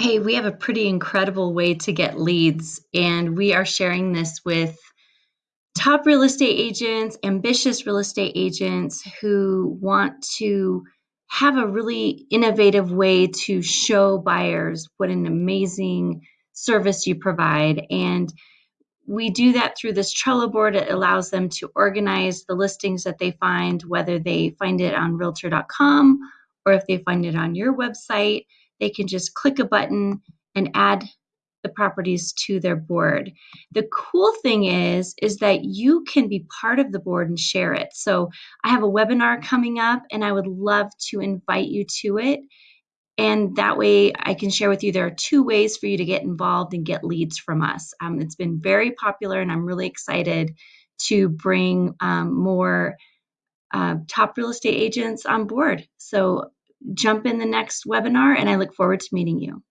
Hey, we have a pretty incredible way to get leads, and we are sharing this with top real estate agents, ambitious real estate agents who want to have a really innovative way to show buyers what an amazing service you provide. And we do that through this Trello board. It allows them to organize the listings that they find, whether they find it on realtor.com or if they find it on your website they can just click a button and add the properties to their board. The cool thing is is that you can be part of the board and share it. So I have a webinar coming up and I would love to invite you to it. And that way I can share with you there are two ways for you to get involved and get leads from us. Um, it's been very popular and I'm really excited to bring um, more uh, top real estate agents on board. So jump in the next webinar and I look forward to meeting you.